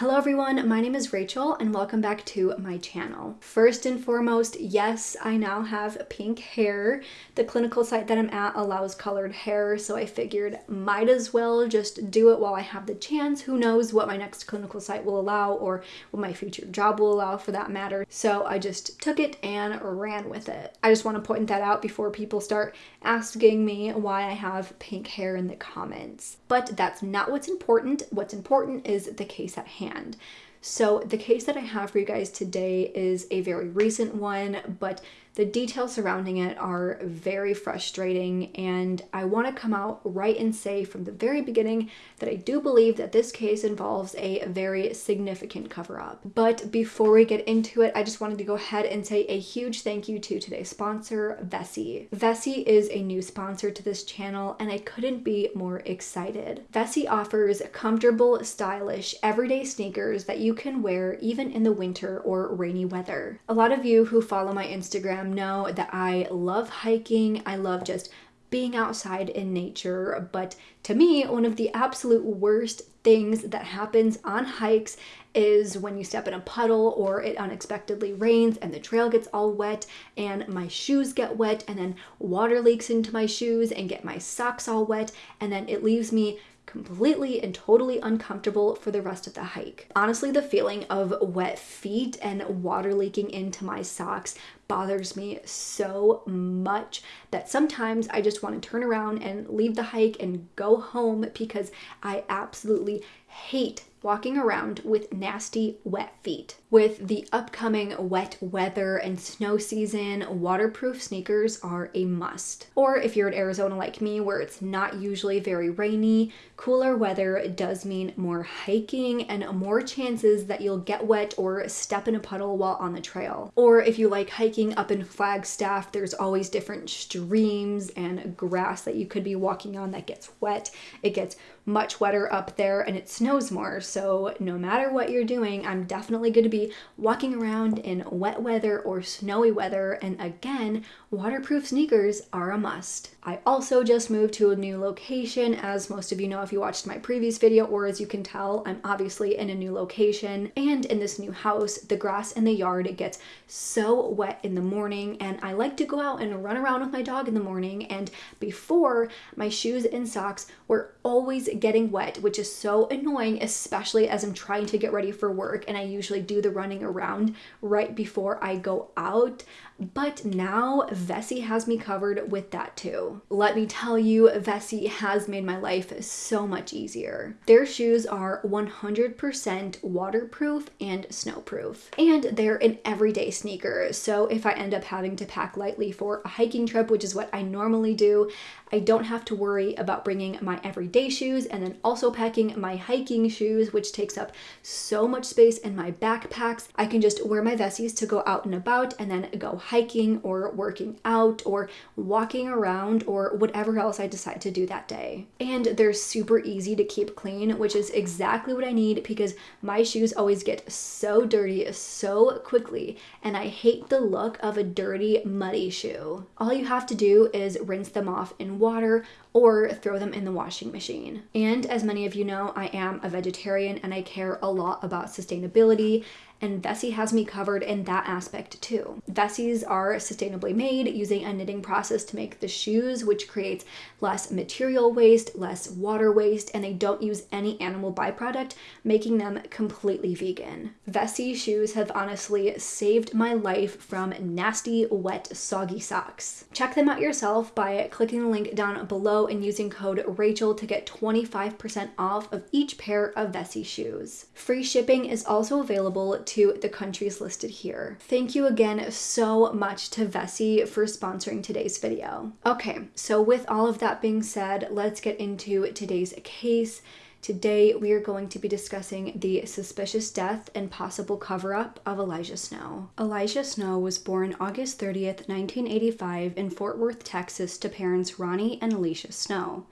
Hello everyone, my name is Rachel and welcome back to my channel. First and foremost, yes, I now have pink hair. The clinical site that I'm at allows colored hair, so I figured might as well just do it while I have the chance. Who knows what my next clinical site will allow or what my future job will allow for that matter. So I just took it and ran with it. I just want to point that out before people start asking me why I have pink hair in the comments. But that's not what's important. What's important is the case at hand hand. So the case that I have for you guys today is a very recent one, but the details surrounding it are very frustrating, and I want to come out right and say from the very beginning that I do believe that this case involves a very significant cover up. But before we get into it, I just wanted to go ahead and say a huge thank you to today's sponsor, Vessi. Vessi is a new sponsor to this channel, and I couldn't be more excited. Vessi offers comfortable, stylish, everyday sneakers that you can wear even in the winter or rainy weather. A lot of you who follow my Instagram know that I love hiking. I love just being outside in nature. But to me, one of the absolute worst things that happens on hikes is when you step in a puddle or it unexpectedly rains and the trail gets all wet and my shoes get wet and then water leaks into my shoes and get my socks all wet and then it leaves me completely and totally uncomfortable for the rest of the hike. Honestly, the feeling of wet feet and water leaking into my socks bothers me so much that sometimes I just want to turn around and leave the hike and go home because I absolutely hate walking around with nasty wet feet. With the upcoming wet weather and snow season, waterproof sneakers are a must. Or if you're in Arizona like me, where it's not usually very rainy, cooler weather does mean more hiking and more chances that you'll get wet or step in a puddle while on the trail. Or if you like hiking up in Flagstaff, there's always different streams and grass that you could be walking on that gets wet. It gets much wetter up there and it snows more. So no matter what you're doing, I'm definitely going to be walking around in wet weather or snowy weather. And again, waterproof sneakers are a must. I also just moved to a new location. As most of you know if you watched my previous video, or as you can tell, I'm obviously in a new location. And in this new house, the grass in the yard gets so wet in the morning. And I like to go out and run around with my dog in the morning. And before, my shoes and socks were always getting wet, which is so annoying, especially as I'm trying to get ready for work. And I usually do the running around right before I go out. But now Vessi has me covered with that too. Let me tell you, Vessi has made my life so much easier. Their shoes are 100% waterproof and snowproof. And they're an everyday sneaker. So if I end up having to pack lightly for a hiking trip, which is what I normally do, I don't have to worry about bringing my everyday shoes and then also packing my hiking shoes, which takes up so much space in my backpacks. I can just wear my Vessis to go out and about and then go hiking or working out or walking around or whatever else I decide to do that day. And they're super easy to keep clean, which is exactly what I need because my shoes always get so dirty so quickly and I hate the look of a dirty, muddy shoe. All you have to do is rinse them off in water or throw them in the washing machine. And as many of you know, I am a vegetarian and I care a lot about sustainability and Vessi has me covered in that aspect too. Vessis are sustainably made using a knitting process to make the shoes, which creates less material waste, less water waste, and they don't use any animal byproduct, making them completely vegan. Vessi shoes have honestly saved my life from nasty, wet, soggy socks. Check them out yourself by clicking the link down below and using code Rachel to get 25% off of each pair of Vessi shoes. Free shipping is also available to the countries listed here. Thank you again so much to Vessi for sponsoring today's video. Okay, so with all of that being said, let's get into today's case. Today, we are going to be discussing the suspicious death and possible cover up of Elijah Snow. Elijah Snow was born August 30th, 1985, in Fort Worth, Texas, to parents Ronnie and Alicia Snow.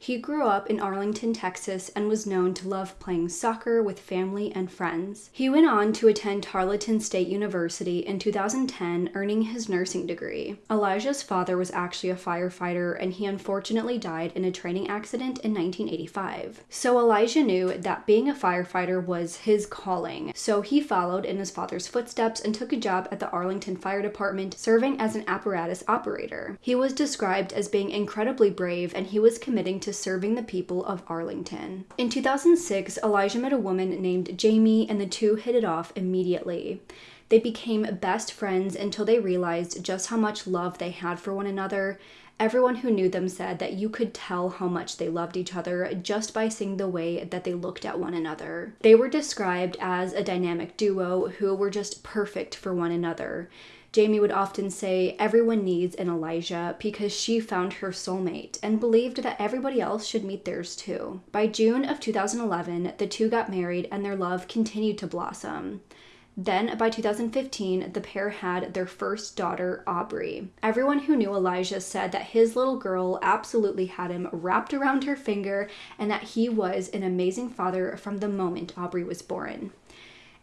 He grew up in Arlington, Texas, and was known to love playing soccer with family and friends. He went on to attend Tarleton State University in 2010, earning his nursing degree. Elijah's father was actually a firefighter, and he unfortunately died in a training accident in 1985. So Elijah knew that being a firefighter was his calling, so he followed in his father's footsteps and took a job at the Arlington Fire Department, serving as an apparatus operator. He was described as being incredibly brave, and he was committing to serving the people of Arlington. In 2006, Elijah met a woman named Jamie, and the two hit it off immediately. They became best friends until they realized just how much love they had for one another. Everyone who knew them said that you could tell how much they loved each other just by seeing the way that they looked at one another. They were described as a dynamic duo who were just perfect for one another. Jamie would often say everyone needs an Elijah because she found her soulmate and believed that everybody else should meet theirs too. By June of 2011, the two got married and their love continued to blossom. Then, by 2015, the pair had their first daughter, Aubrey. Everyone who knew Elijah said that his little girl absolutely had him wrapped around her finger and that he was an amazing father from the moment Aubrey was born.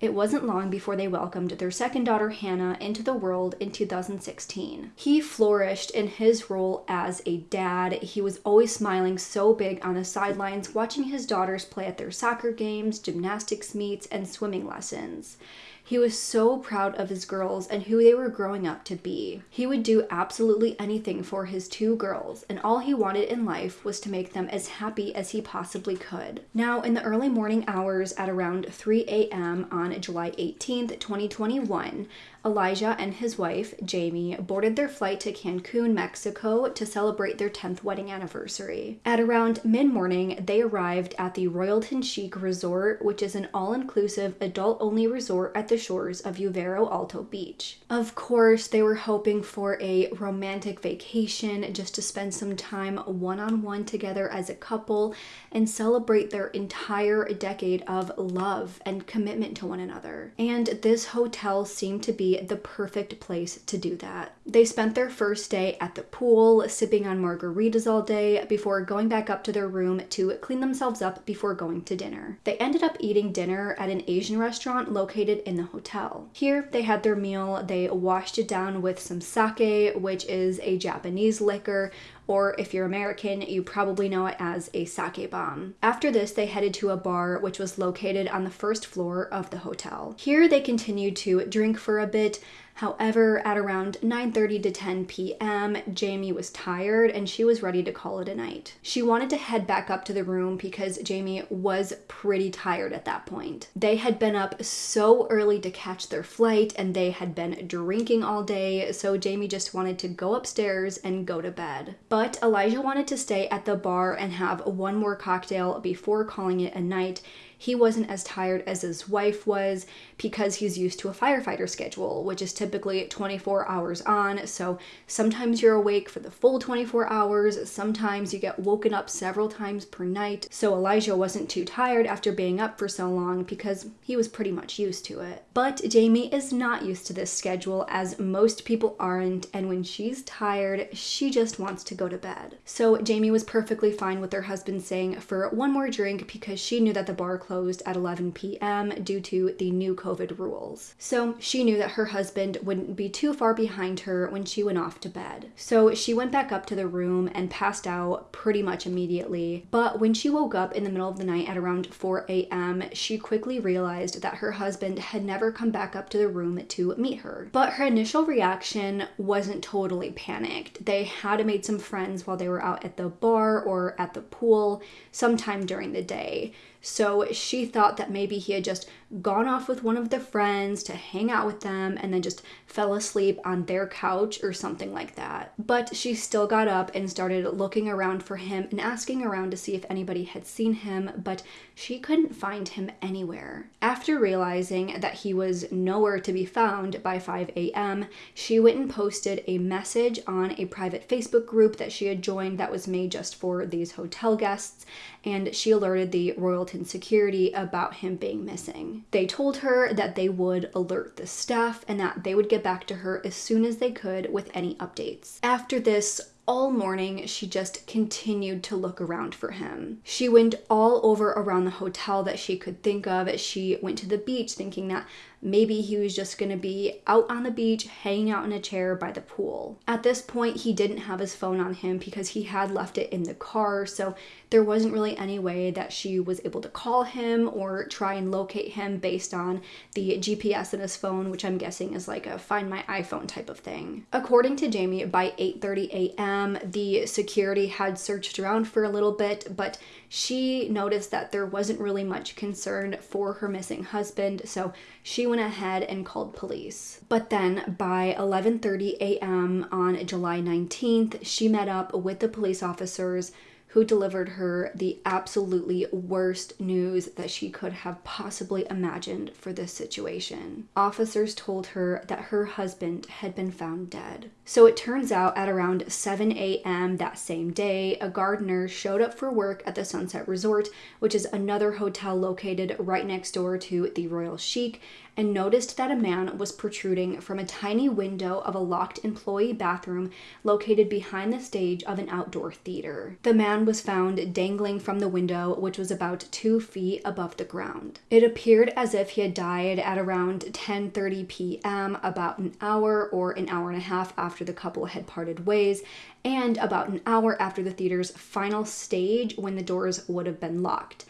It wasn't long before they welcomed their second daughter, Hannah, into the world in 2016. He flourished in his role as a dad. He was always smiling so big on the sidelines, watching his daughters play at their soccer games, gymnastics meets, and swimming lessons. He was so proud of his girls and who they were growing up to be. He would do absolutely anything for his two girls, and all he wanted in life was to make them as happy as he possibly could. Now, in the early morning hours at around 3 a.m. on July 18th, 2021, Elijah and his wife, Jamie, boarded their flight to Cancun, Mexico to celebrate their 10th wedding anniversary. At around mid morning, they arrived at the Royalton Chic Resort, which is an all inclusive, adult only resort at the shores of Uvero Alto Beach. Of course, they were hoping for a romantic vacation just to spend some time one on one together as a couple and celebrate their entire decade of love and commitment to one another. And this hotel seemed to be the perfect place to do that. They spent their first day at the pool, sipping on margaritas all day before going back up to their room to clean themselves up before going to dinner. They ended up eating dinner at an Asian restaurant located in the hotel. Here, they had their meal, they washed it down with some sake, which is a Japanese liquor or if you're American, you probably know it as a sake bomb. After this, they headed to a bar which was located on the first floor of the hotel. Here, they continued to drink for a bit, However, at around 9:30 to 10 p.m., Jamie was tired and she was ready to call it a night. She wanted to head back up to the room because Jamie was pretty tired at that point. They had been up so early to catch their flight and they had been drinking all day, so Jamie just wanted to go upstairs and go to bed. But Elijah wanted to stay at the bar and have one more cocktail before calling it a night he wasn't as tired as his wife was because he's used to a firefighter schedule, which is typically 24 hours on. So sometimes you're awake for the full 24 hours, sometimes you get woken up several times per night. So Elijah wasn't too tired after being up for so long because he was pretty much used to it. But Jamie is not used to this schedule, as most people aren't, and when she's tired, she just wants to go to bed. So Jamie was perfectly fine with her husband saying for one more drink because she knew that the bar closed at 11 p.m. due to the new COVID rules. So she knew that her husband wouldn't be too far behind her when she went off to bed. So she went back up to the room and passed out pretty much immediately. But when she woke up in the middle of the night at around 4 a.m., she quickly realized that her husband had never come back up to the room to meet her. But her initial reaction wasn't totally panicked. They had made some friends while they were out at the bar or at the pool sometime during the day. So she thought that maybe he had just gone off with one of the friends to hang out with them and then just fell asleep on their couch or something like that. But she still got up and started looking around for him and asking around to see if anybody had seen him, but she couldn't find him anywhere. After realizing that he was nowhere to be found by 5 a.m., she went and posted a message on a private Facebook group that she had joined that was made just for these hotel guests, and she alerted the Royalton security about him being missing. They told her that they would alert the staff and that they would get back to her as soon as they could with any updates. After this, all morning, she just continued to look around for him. She went all over around the hotel that she could think of. She went to the beach thinking that Maybe he was just going to be out on the beach, hanging out in a chair by the pool. At this point, he didn't have his phone on him because he had left it in the car, so there wasn't really any way that she was able to call him or try and locate him based on the GPS in his phone, which I'm guessing is like a find my iPhone type of thing. According to Jamie, by 8:30 a.m., the security had searched around for a little bit, but she noticed that there wasn't really much concern for her missing husband, so she went ahead and called police. But then by 11:30 a.m. on July 19th, she met up with the police officers who delivered her the absolutely worst news that she could have possibly imagined for this situation. Officers told her that her husband had been found dead. So it turns out at around 7 a.m. that same day, a gardener showed up for work at the Sunset Resort, which is another hotel located right next door to the Royal Chic, and noticed that a man was protruding from a tiny window of a locked employee bathroom located behind the stage of an outdoor theater. The man was found dangling from the window, which was about two feet above the ground. It appeared as if he had died at around 10:30 p.m., about an hour or an hour and a half after the couple had parted ways, and about an hour after the theater's final stage when the doors would have been locked.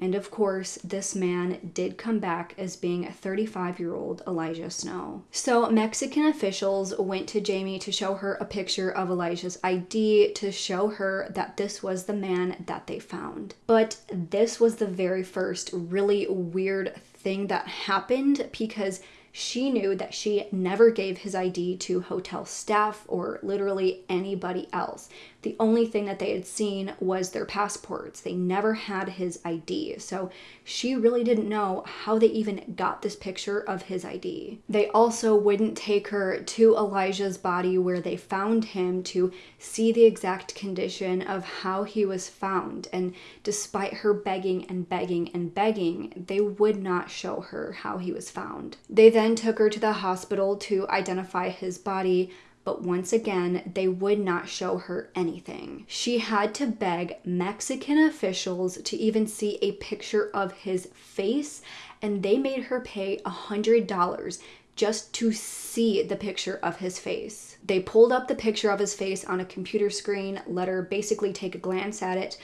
And of course, this man did come back as being a 35 year old Elijah Snow. So, Mexican officials went to Jamie to show her a picture of Elijah's ID to show her that this was the man that they found. But this was the very first really weird thing that happened because she knew that she never gave his ID to hotel staff or literally anybody else. The only thing that they had seen was their passports. They never had his ID. So she really didn't know how they even got this picture of his ID. They also wouldn't take her to Elijah's body where they found him to see the exact condition of how he was found. And despite her begging and begging and begging, they would not show her how he was found. They then took her to the hospital to identify his body but once again, they would not show her anything. She had to beg Mexican officials to even see a picture of his face, and they made her pay a $100 just to see the picture of his face. They pulled up the picture of his face on a computer screen, let her basically take a glance at it,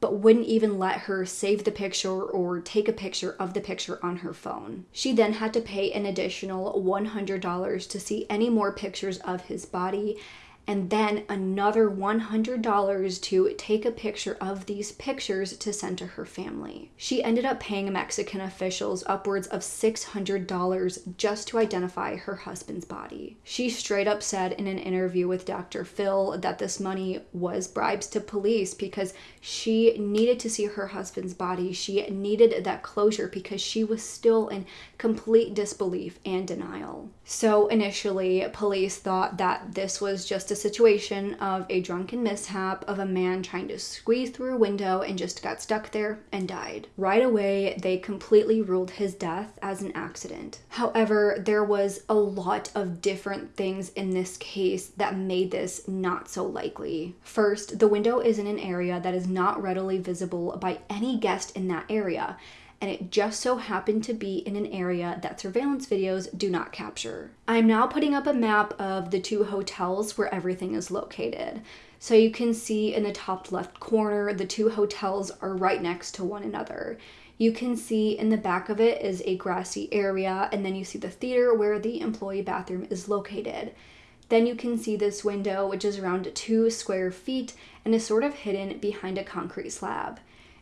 but wouldn't even let her save the picture or take a picture of the picture on her phone. She then had to pay an additional $100 to see any more pictures of his body and then another $100 to take a picture of these pictures to send to her family. She ended up paying Mexican officials upwards of $600 just to identify her husband's body. She straight up said in an interview with Dr. Phil that this money was bribes to police because she needed to see her husband's body. She needed that closure because she was still in complete disbelief and denial. So initially, police thought that this was just a situation of a drunken mishap of a man trying to squeeze through a window and just got stuck there and died. Right away, they completely ruled his death as an accident. However, there was a lot of different things in this case that made this not so likely. First, the window is in an area that is not readily visible by any guest in that area and it just so happened to be in an area that surveillance videos do not capture. I'm now putting up a map of the two hotels where everything is located. So you can see in the top left corner, the two hotels are right next to one another. You can see in the back of it is a grassy area, and then you see the theater where the employee bathroom is located. Then you can see this window, which is around two square feet and is sort of hidden behind a concrete slab.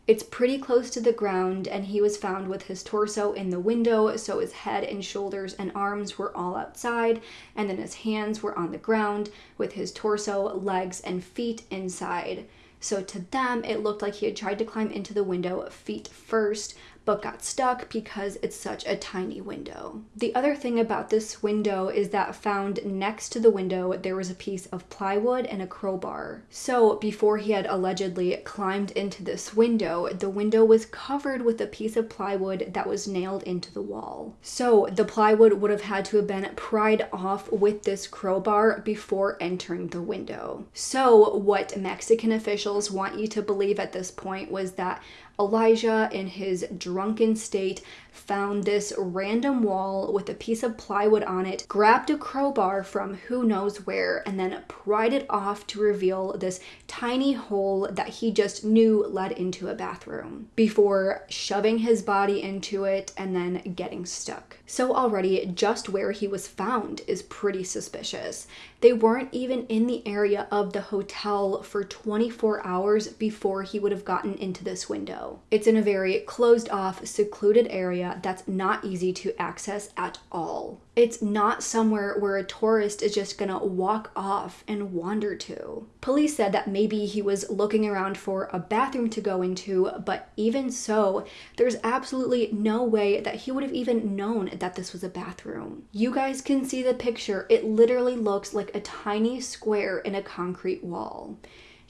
It's pretty close to the ground, and he was found with his torso in the window, so his head and shoulders and arms were all outside, and then his hands were on the ground with his torso, legs, and feet inside. So to them, it looked like he had tried to climb into the window feet first, but got stuck because it's such a tiny window. The other thing about this window is that found next to the window there was a piece of plywood and a crowbar. So before he had allegedly climbed into this window, the window was covered with a piece of plywood that was nailed into the wall. So the plywood would have had to have been pried off with this crowbar before entering the window. So what Mexican officials want you to believe at this point was that Elijah, in his drunken state, found this random wall with a piece of plywood on it, grabbed a crowbar from who knows where, and then pried it off to reveal this tiny hole that he just knew led into a bathroom before shoving his body into it and then getting stuck. So, already, just where he was found is pretty suspicious. They weren't even in the area of the hotel for 24 hours before he would have gotten into this window. It's in a very closed off, secluded area that's not easy to access at all. It's not somewhere where a tourist is just gonna walk off and wander to. Police said that maybe he was looking around for a bathroom to go into, but even so, there's absolutely no way that he would have even known that this was a bathroom. You guys can see the picture, it literally looks like a tiny square in a concrete wall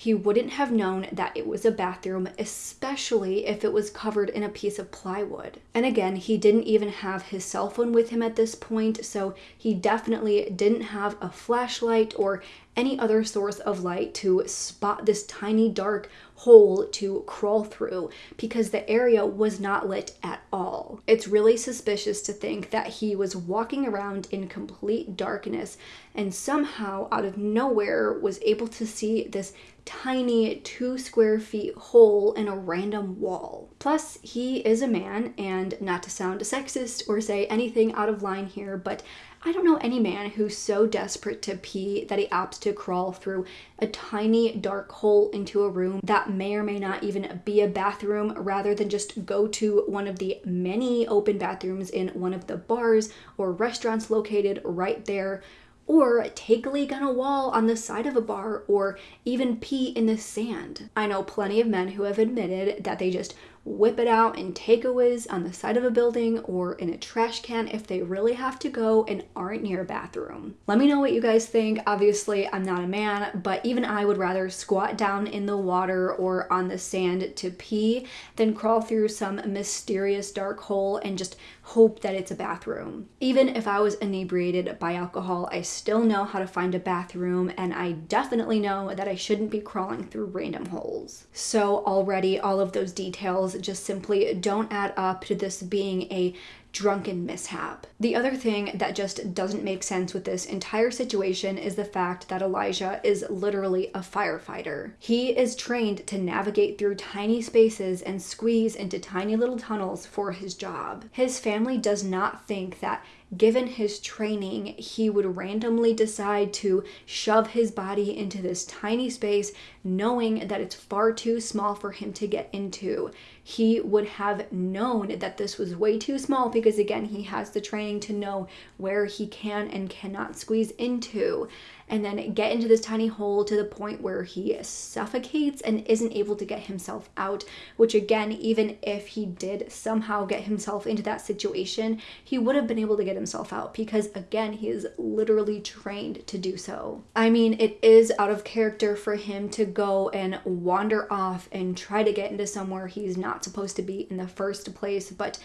he wouldn't have known that it was a bathroom, especially if it was covered in a piece of plywood. And again, he didn't even have his cell phone with him at this point, so he definitely didn't have a flashlight or any other source of light to spot this tiny dark hole to crawl through because the area was not lit at all. It's really suspicious to think that he was walking around in complete darkness and somehow out of nowhere was able to see this tiny two square feet hole in a random wall. Plus, he is a man, and not to sound sexist or say anything out of line here, but I don't know any man who's so desperate to pee that he opts to crawl through a tiny dark hole into a room that may or may not even be a bathroom rather than just go to one of the many open bathrooms in one of the bars or restaurants located right there or take a leak on a wall on the side of a bar, or even pee in the sand. I know plenty of men who have admitted that they just whip it out and take a whiz on the side of a building or in a trash can if they really have to go and aren't near a bathroom. Let me know what you guys think. Obviously, I'm not a man, but even I would rather squat down in the water or on the sand to pee than crawl through some mysterious dark hole and just hope that it's a bathroom. Even if I was inebriated by alcohol, I still know how to find a bathroom and I definitely know that I shouldn't be crawling through random holes. So already all of those details just simply don't add up to this being a drunken mishap. The other thing that just doesn't make sense with this entire situation is the fact that Elijah is literally a firefighter. He is trained to navigate through tiny spaces and squeeze into tiny little tunnels for his job. His family does not think that given his training, he would randomly decide to shove his body into this tiny space, knowing that it's far too small for him to get into. He would have known that this was way too small because, again, he has the training to know where he can and cannot squeeze into and then get into this tiny hole to the point where he suffocates and isn't able to get himself out. Which, again, even if he did somehow get himself into that situation, he would have been able to get himself out because, again, he is literally trained to do so. I mean, it is out of character for him to go and wander off and try to get into somewhere he's not supposed to be in the first place, but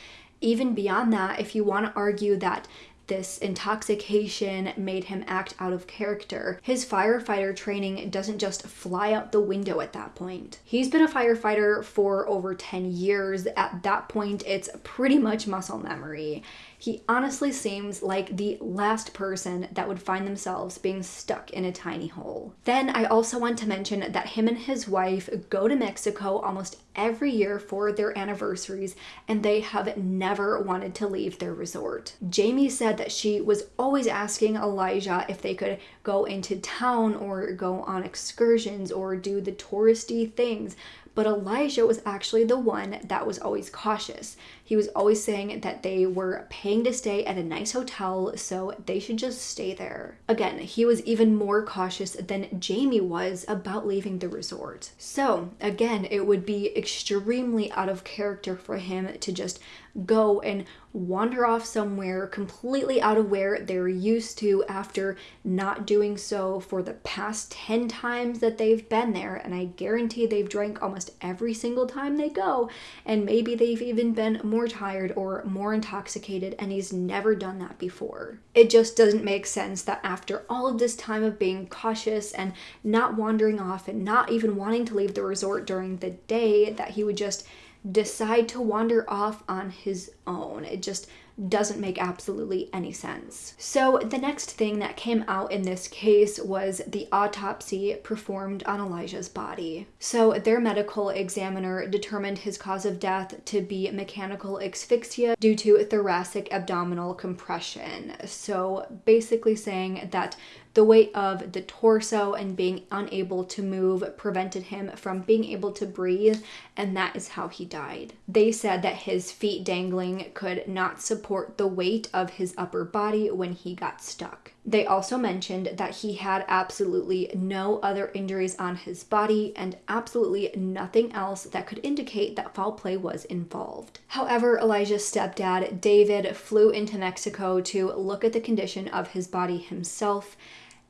even beyond that, if you want to argue that this intoxication made him act out of character. His firefighter training doesn't just fly out the window at that point. He's been a firefighter for over 10 years. At that point, it's pretty much muscle memory. He honestly seems like the last person that would find themselves being stuck in a tiny hole. Then I also want to mention that him and his wife go to Mexico almost every year for their anniversaries and they have never wanted to leave their resort. Jamie said that she was always asking Elijah if they could go into town or go on excursions or do the touristy things, but Elijah was actually the one that was always cautious. He was always saying that they were paying to stay at a nice hotel, so they should just stay there. Again, he was even more cautious than Jamie was about leaving the resort. So, again, it would be extremely out of character for him to just go and wander off somewhere completely out of where they're used to after not doing so for the past 10 times that they've been there. And I guarantee they've drank almost every single time they go. And maybe they've even been more tired or more intoxicated, and he's never done that before. It just doesn't make sense that after all of this time of being cautious and not wandering off and not even wanting to leave the resort during the day, that he would just decide to wander off on his own. It just doesn't make absolutely any sense. So, the next thing that came out in this case was the autopsy performed on Elijah's body. So, their medical examiner determined his cause of death to be mechanical asphyxia due to thoracic abdominal compression. So, basically saying that the weight of the torso and being unable to move prevented him from being able to breathe, and that is how he died. They said that his feet dangling could not support the weight of his upper body when he got stuck. They also mentioned that he had absolutely no other injuries on his body and absolutely nothing else that could indicate that foul play was involved. However, Elijah's stepdad, David, flew into Mexico to look at the condition of his body himself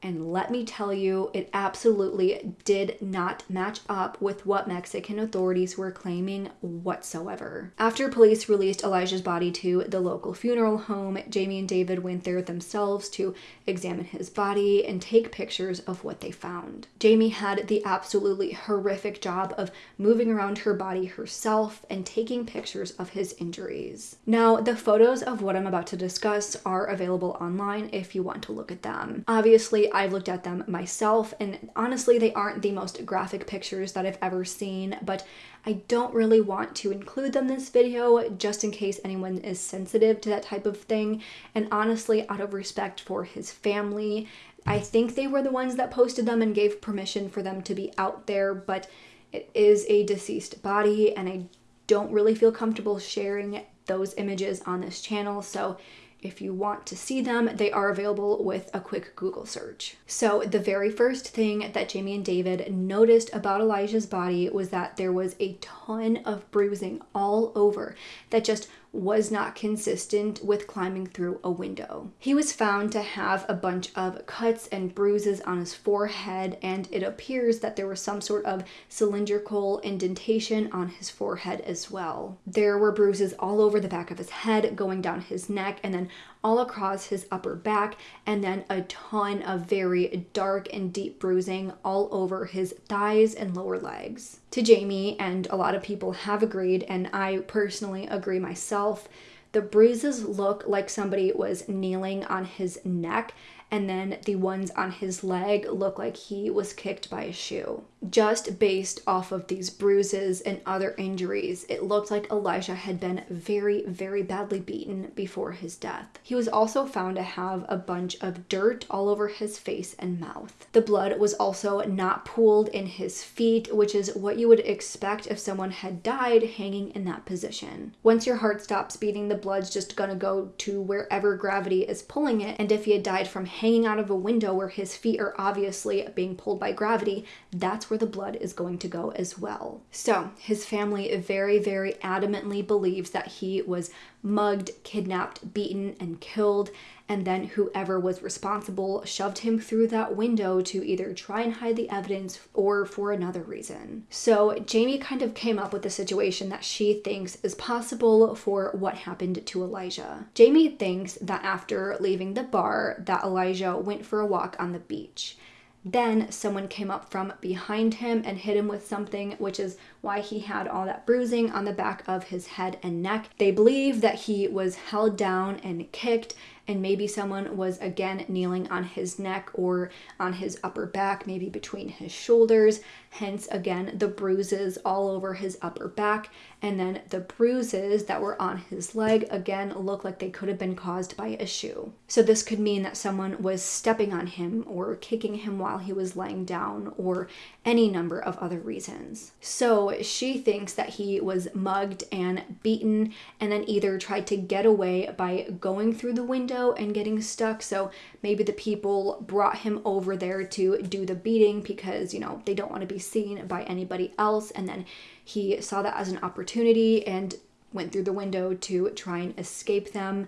and let me tell you, it absolutely did not match up with what Mexican authorities were claiming whatsoever. After police released Elijah's body to the local funeral home, Jamie and David went there themselves to examine his body and take pictures of what they found. Jamie had the absolutely horrific job of moving around her body herself and taking pictures of his injuries. Now, the photos of what I'm about to discuss are available online if you want to look at them. Obviously, I've looked at them myself, and honestly, they aren't the most graphic pictures that I've ever seen, but I don't really want to include them in this video just in case anyone is sensitive to that type of thing. And honestly, out of respect for his family, I think they were the ones that posted them and gave permission for them to be out there, but it is a deceased body, and I don't really feel comfortable sharing those images on this channel. So if you want to see them, they are available with a quick Google search. So, the very first thing that Jamie and David noticed about Elijah's body was that there was a ton of bruising all over that just was not consistent with climbing through a window. He was found to have a bunch of cuts and bruises on his forehead, and it appears that there was some sort of cylindrical indentation on his forehead as well. There were bruises all over the back of his head, going down his neck, and then all across his upper back, and then a ton of very dark and deep bruising all over his thighs and lower legs. To Jamie, and a lot of people have agreed, and I personally agree myself, the bruises look like somebody was kneeling on his neck and then the ones on his leg look like he was kicked by a shoe. Just based off of these bruises and other injuries, it looked like Elijah had been very, very badly beaten before his death. He was also found to have a bunch of dirt all over his face and mouth. The blood was also not pooled in his feet, which is what you would expect if someone had died hanging in that position. Once your heart stops beating, the blood's just gonna go to wherever gravity is pulling it, and if he had died from hanging out of a window where his feet are obviously being pulled by gravity, that's where the blood is going to go as well. So his family very, very adamantly believes that he was mugged, kidnapped, beaten, and killed. And then whoever was responsible shoved him through that window to either try and hide the evidence or for another reason. So Jamie kind of came up with a situation that she thinks is possible for what happened to Elijah. Jamie thinks that after leaving the bar that Elijah went for a walk on the beach. Then someone came up from behind him and hit him with something, which is why he had all that bruising on the back of his head and neck. They believe that he was held down and kicked and maybe someone was again kneeling on his neck or on his upper back, maybe between his shoulders. Hence, again, the bruises all over his upper back. And then the bruises that were on his leg again look like they could have been caused by a shoe. So, this could mean that someone was stepping on him or kicking him while he was laying down or any number of other reasons. So, So she thinks that he was mugged and beaten and then either tried to get away by going through the window and getting stuck. So maybe the people brought him over there to do the beating because, you know, they don't want to be seen by anybody else. And then he saw that as an opportunity and went through the window to try and escape them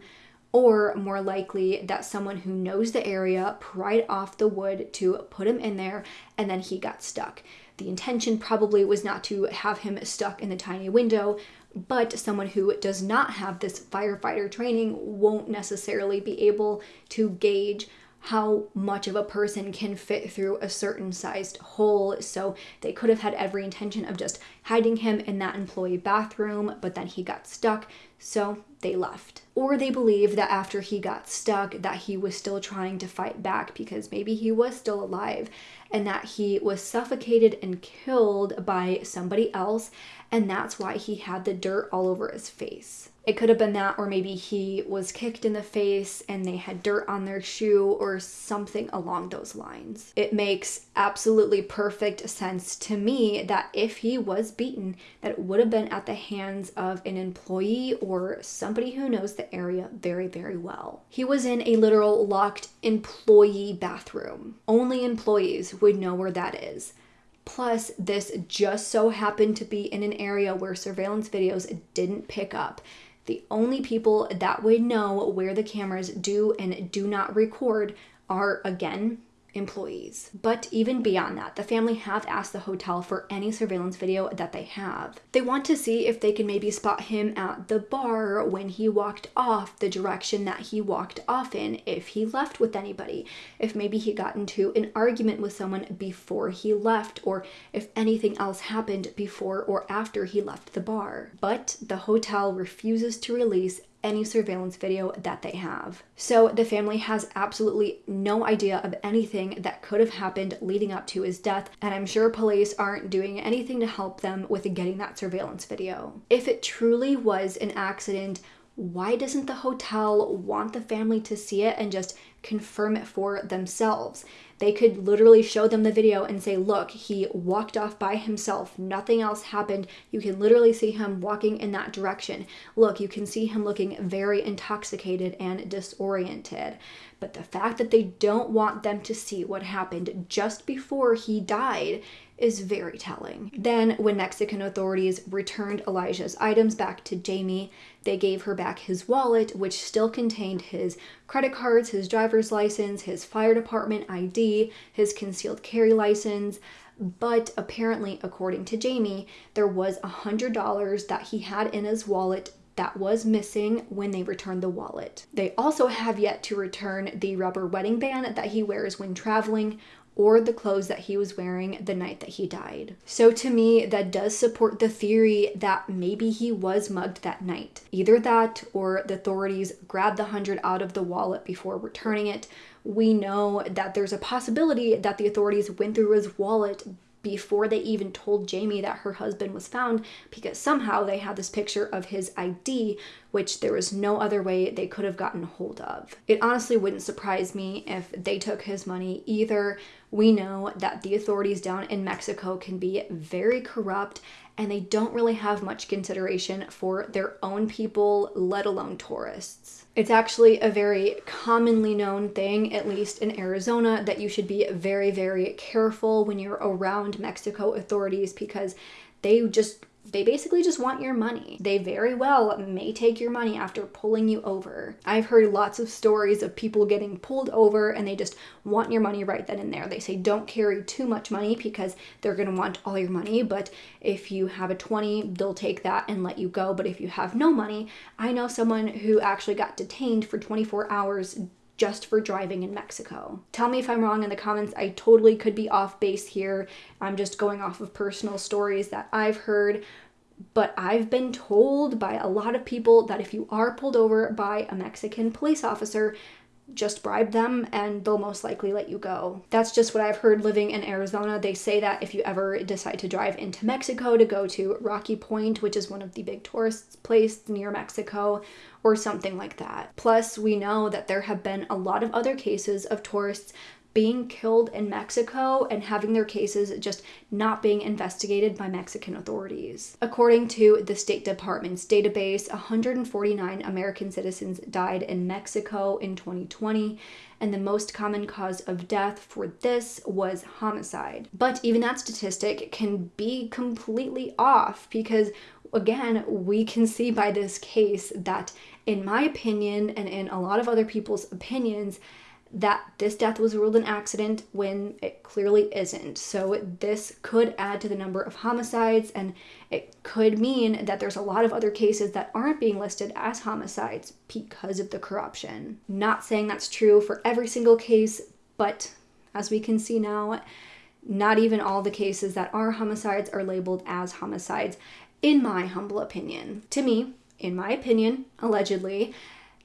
or more likely that someone who knows the area pried off the wood to put him in there and then he got stuck. The intention probably was not to have him stuck in the tiny window, but someone who does not have this firefighter training won't necessarily be able to gauge how much of a person can fit through a certain sized hole. So they could have had every intention of just hiding him in that employee bathroom, but then he got stuck. So they left. Or they believe that after he got stuck that he was still trying to fight back because maybe he was still alive and that he was suffocated and killed by somebody else and that's why he had the dirt all over his face. It could have been that, or maybe he was kicked in the face and they had dirt on their shoe or something along those lines. It makes absolutely perfect sense to me that if he was beaten, that it would have been at the hands of an employee or somebody who knows the area very, very well. He was in a literal locked employee bathroom. Only employees would know where that is. Plus, this just so happened to be in an area where surveillance videos didn't pick up. The only people that would know where the cameras do and do not record are, again, employees. But even beyond that, the family have asked the hotel for any surveillance video that they have. They want to see if they can maybe spot him at the bar when he walked off the direction that he walked off in, if he left with anybody, if maybe he got into an argument with someone before he left, or if anything else happened before or after he left the bar. But the hotel refuses to release any surveillance video that they have. So the family has absolutely no idea of anything that could have happened leading up to his death, and I'm sure police aren't doing anything to help them with getting that surveillance video. If it truly was an accident, why doesn't the hotel want the family to see it and just confirm it for themselves? They could literally show them the video and say, look, he walked off by himself. Nothing else happened. You can literally see him walking in that direction. Look, you can see him looking very intoxicated and disoriented. But the fact that they don't want them to see what happened just before he died is very telling. Then, when Mexican authorities returned Elijah's items back to Jamie, they gave her back his wallet, which still contained his credit cards, his driver's license, his fire department ID, his concealed carry license. But apparently, according to Jamie, there was a $100 that he had in his wallet that was missing when they returned the wallet. They also have yet to return the rubber wedding band that he wears when traveling or the clothes that he was wearing the night that he died. So to me, that does support the theory that maybe he was mugged that night. Either that or the authorities grabbed the hundred out of the wallet before returning it. We know that there's a possibility that the authorities went through his wallet before they even told Jamie that her husband was found because somehow they had this picture of his ID, which there was no other way they could have gotten hold of. It honestly wouldn't surprise me if they took his money either. We know that the authorities down in Mexico can be very corrupt and they don't really have much consideration for their own people, let alone tourists. It's actually a very commonly known thing, at least in Arizona, that you should be very, very careful when you're around Mexico authorities because they just they basically just want your money. They very well may take your money after pulling you over. I've heard lots of stories of people getting pulled over and they just want your money right then and there. They say don't carry too much money because they're going to want all your money, but if you have a 20, they'll take that and let you go. But if you have no money, I know someone who actually got detained for 24 hours just for driving in Mexico. Tell me if I'm wrong in the comments. I totally could be off base here. I'm just going off of personal stories that I've heard. But I've been told by a lot of people that if you are pulled over by a Mexican police officer, just bribe them and they'll most likely let you go. That's just what I've heard living in Arizona. They say that if you ever decide to drive into Mexico to go to Rocky Point, which is one of the big tourist places near Mexico, or something like that. Plus, we know that there have been a lot of other cases of tourists being killed in Mexico and having their cases just not being investigated by Mexican authorities. According to the State Department's database, 149 American citizens died in Mexico in 2020, and the most common cause of death for this was homicide. But even that statistic can be completely off because, again, we can see by this case that, in my opinion, and in a lot of other people's opinions, that this death was ruled an accident when it clearly isn't. So, this could add to the number of homicides, and it could mean that there's a lot of other cases that aren't being listed as homicides because of the corruption. Not saying that's true for every single case, but as we can see now, not even all the cases that are homicides are labeled as homicides, in my humble opinion. To me, in my opinion, allegedly,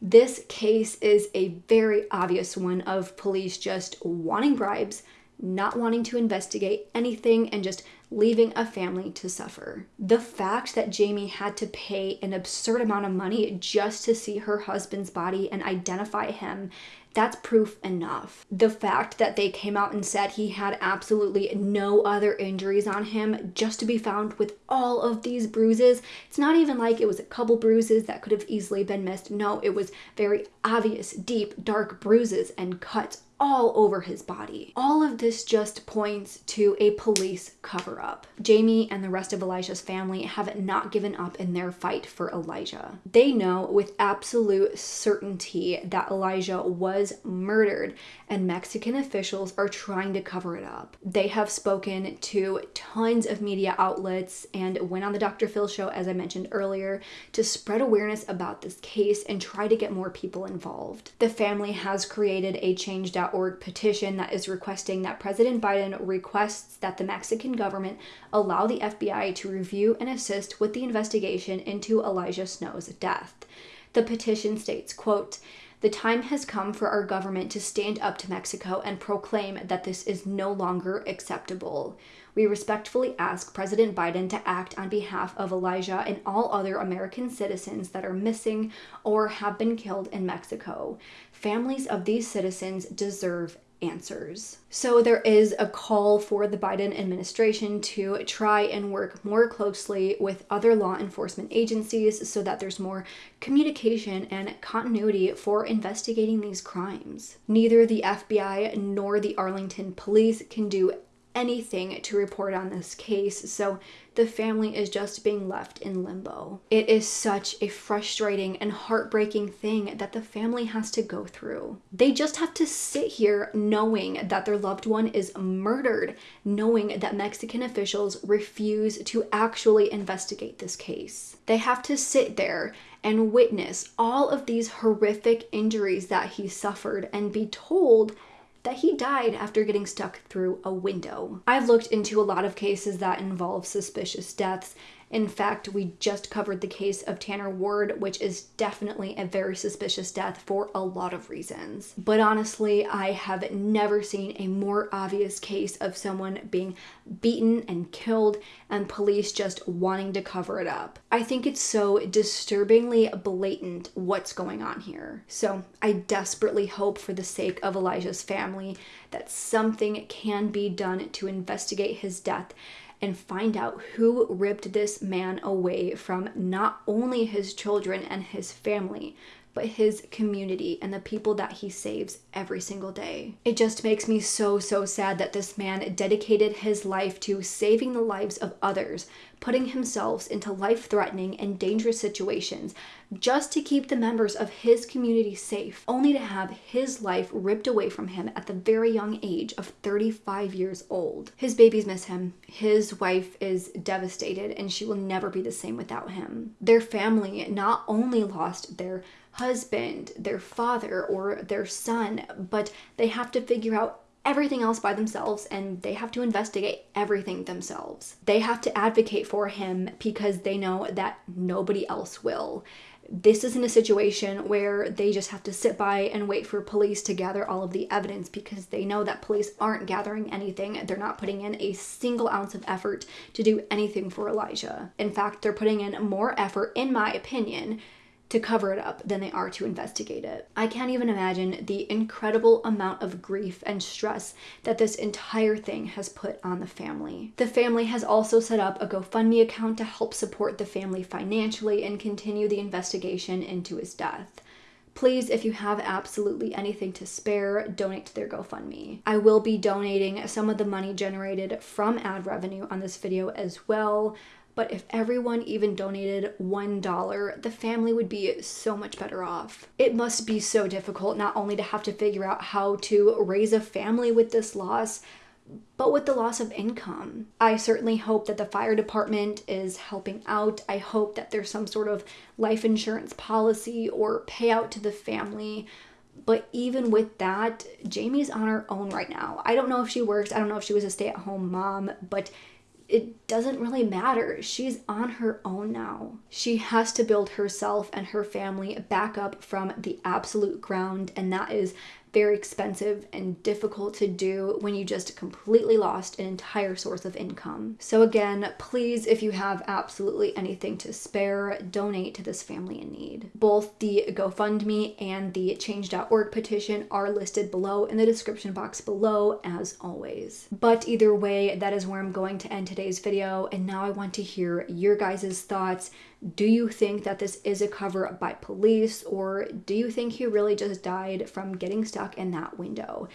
this case is a very obvious one of police just wanting bribes, not wanting to investigate anything, and just leaving a family to suffer. The fact that Jamie had to pay an absurd amount of money just to see her husband's body and identify him that's proof enough. The fact that they came out and said he had absolutely no other injuries on him just to be found with all of these bruises, it's not even like it was a couple bruises that could have easily been missed. No, it was very obvious, deep, dark bruises and cuts all over his body. All of this just points to a police cover up. Jamie and the rest of Elijah's family have not given up in their fight for Elijah. They know with absolute certainty that Elijah was murdered, and Mexican officials are trying to cover it up. They have spoken to tons of media outlets and went on the Dr. Phil show, as I mentioned earlier, to spread awareness about this case and try to get more people involved. The family has created a change.org petition that is requesting that President Biden requests that the Mexican government allow the FBI to review and assist with the investigation into Elijah Snow's death. The petition states, quote, the time has come for our government to stand up to Mexico and proclaim that this is no longer acceptable. We respectfully ask President Biden to act on behalf of Elijah and all other American citizens that are missing or have been killed in Mexico. Families of these citizens deserve answers. So there is a call for the Biden administration to try and work more closely with other law enforcement agencies so that there's more communication and continuity for investigating these crimes. Neither the FBI nor the Arlington police can do anything to report on this case, so the family is just being left in limbo. It is such a frustrating and heartbreaking thing that the family has to go through. They just have to sit here knowing that their loved one is murdered, knowing that Mexican officials refuse to actually investigate this case. They have to sit there and witness all of these horrific injuries that he suffered and be told that he died after getting stuck through a window. I've looked into a lot of cases that involve suspicious deaths, in fact, we just covered the case of Tanner Ward, which is definitely a very suspicious death for a lot of reasons. But honestly, I have never seen a more obvious case of someone being beaten and killed and police just wanting to cover it up. I think it's so disturbingly blatant what's going on here. So I desperately hope for the sake of Elijah's family that something can be done to investigate his death and find out who ripped this man away from not only his children and his family, but his community and the people that he saves every single day. It just makes me so, so sad that this man dedicated his life to saving the lives of others, putting himself into life threatening and dangerous situations just to keep the members of his community safe, only to have his life ripped away from him at the very young age of 35 years old. His babies miss him. His wife is devastated and she will never be the same without him. Their family not only lost their husband, their father, or their son, but they have to figure out everything else by themselves and they have to investigate everything themselves. They have to advocate for him because they know that nobody else will. This isn't a situation where they just have to sit by and wait for police to gather all of the evidence because they know that police aren't gathering anything. They're not putting in a single ounce of effort to do anything for Elijah. In fact, they're putting in more effort, in my opinion, to cover it up than they are to investigate it. I can't even imagine the incredible amount of grief and stress that this entire thing has put on the family. The family has also set up a GoFundMe account to help support the family financially and continue the investigation into his death. Please, if you have absolutely anything to spare, donate to their GoFundMe. I will be donating some of the money generated from ad revenue on this video as well. But if everyone even donated $1, the family would be so much better off. It must be so difficult not only to have to figure out how to raise a family with this loss, but with the loss of income. I certainly hope that the fire department is helping out. I hope that there's some sort of life insurance policy or payout to the family. But even with that, Jamie's on her own right now. I don't know if she works, I don't know if she was a stay at home mom, but it doesn't really matter. She's on her own now. She has to build herself and her family back up from the absolute ground, and that is very expensive and difficult to do when you just completely lost an entire source of income. So, again, please, if you have absolutely anything to spare, donate to this family in need. Both the GoFundMe and the change.org petition are listed below in the description box below, as always. But either way, that is where I'm going to end today's video, and now I want to hear your guys' thoughts. Do you think that this is a cover up by police, or do you think he really just died from getting stuck in that window?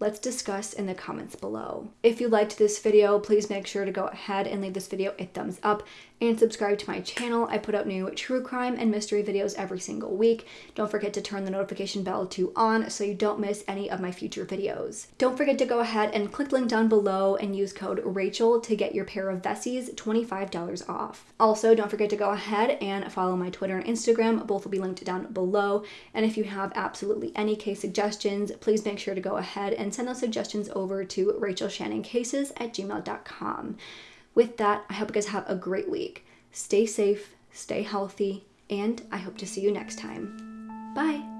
Let's discuss in the comments below. If you liked this video, please make sure to go ahead and leave this video a thumbs up and subscribe to my channel. I put out new true crime and mystery videos every single week. Don't forget to turn the notification bell to on so you don't miss any of my future videos. Don't forget to go ahead and click link down below and use code Rachel to get your pair of Vessis $25 off. Also, don't forget to go ahead and follow my Twitter and Instagram. Both will be linked down below. And if you have absolutely any case suggestions, please make sure to go ahead and send those suggestions over to rachelshannoncases at gmail.com. With that, I hope you guys have a great week. Stay safe, stay healthy, and I hope to see you next time. Bye.